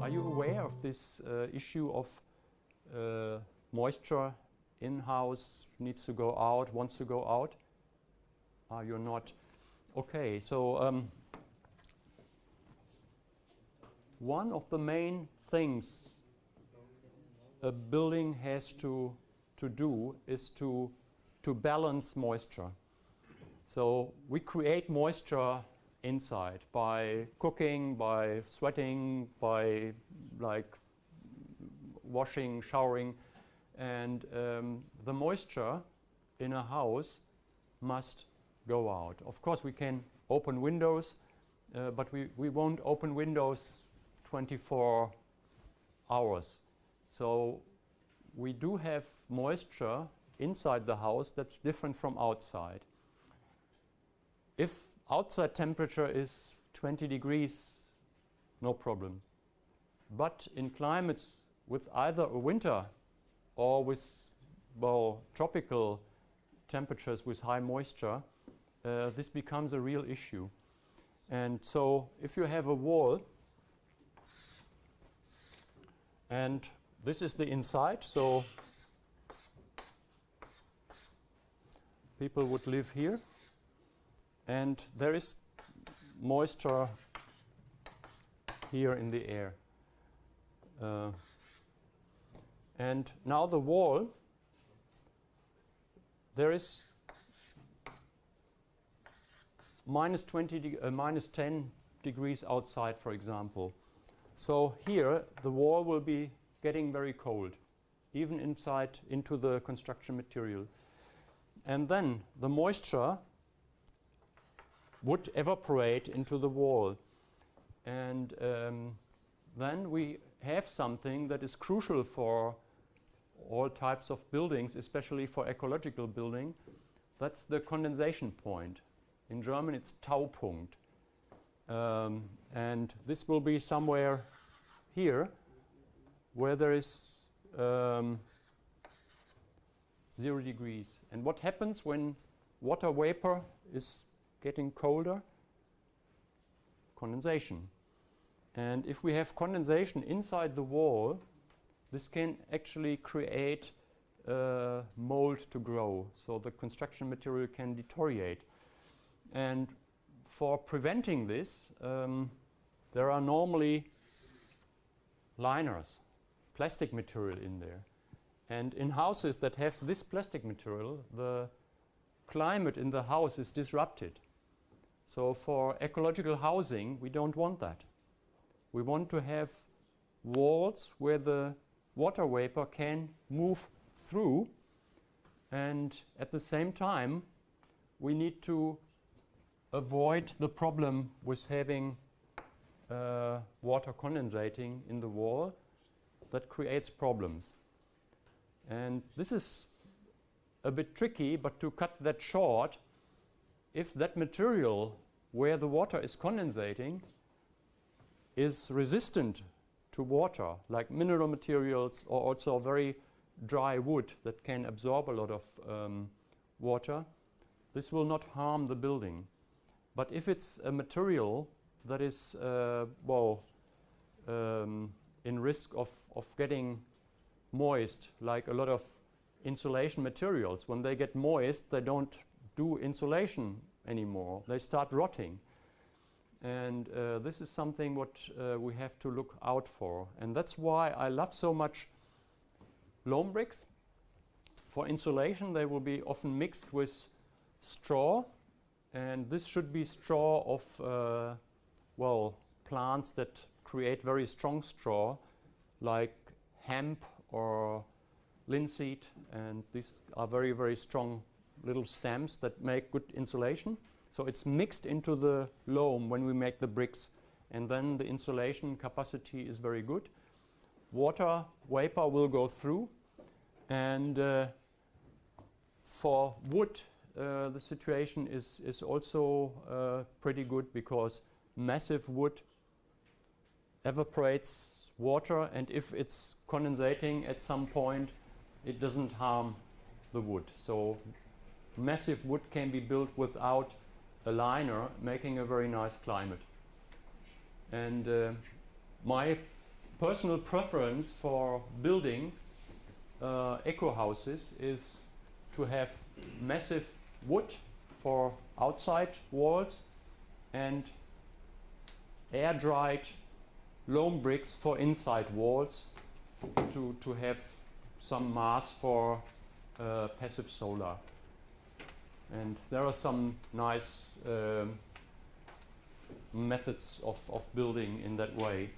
Are you aware of this uh, issue of uh, moisture in-house needs to go out, wants to go out? Are you not? Okay, so um, one of the main things a building has to, to do is to, to balance moisture. So we create moisture inside by cooking, by sweating, by like washing, showering. And um, the moisture in a house must go out. Of course, we can open windows, uh, but we, we won't open windows 24 hours. So we do have moisture inside the house that's different from outside. If outside temperature is 20 degrees, no problem. But in climates with either a winter or with well, tropical temperatures with high moisture, uh, this becomes a real issue. And so if you have a wall and this is the inside, so people would live here and there is moisture here in the air. Uh, and now the wall, there is minus 20, uh, minus 10 degrees outside, for example. So here the wall will be getting very cold, even inside into the construction material. And then the moisture would evaporate into the wall. And um, then we have something that is crucial for all types of buildings, especially for ecological building. That's the condensation point. In German, it's Taupunkt. Um, and this will be somewhere here where there is um, zero degrees. And what happens when water vapor is getting colder? Condensation. And if we have condensation inside the wall, this can actually create uh, mold to grow. So the construction material can deteriorate. And for preventing this, um, there are normally liners, plastic material in there. And in houses that have this plastic material, the climate in the house is disrupted. So for ecological housing, we don't want that. We want to have walls where the water vapor can move through and at the same time we need to avoid the problem with having uh, water condensating in the wall that creates problems. And this is a bit tricky, but to cut that short, if that material where the water is condensating is resistant to water, like mineral materials or also very dry wood that can absorb a lot of um, water, this will not harm the building. But if it's a material that is, uh, well, um, in risk of, of getting moist, like a lot of insulation materials, when they get moist, they don't do insulation anymore. They start rotting. And uh, this is something what uh, we have to look out for. And that's why I love so much loam bricks. For insulation, they will be often mixed with straw and this should be straw of, uh, well, plants that create very strong straw, like hemp or linseed. And these are very, very strong little stems that make good insulation. So it's mixed into the loam when we make the bricks. And then the insulation capacity is very good. Water vapor will go through. And uh, for wood, uh, the situation is, is also uh, pretty good because massive wood evaporates water and if it's condensating at some point it doesn't harm the wood. So massive wood can be built without a liner, making a very nice climate. And uh, my personal preference for building uh, eco houses is to have massive wood for outside walls and air dried loam bricks for inside walls to, to have some mass for uh, passive solar. And there are some nice um, methods of, of building in that way.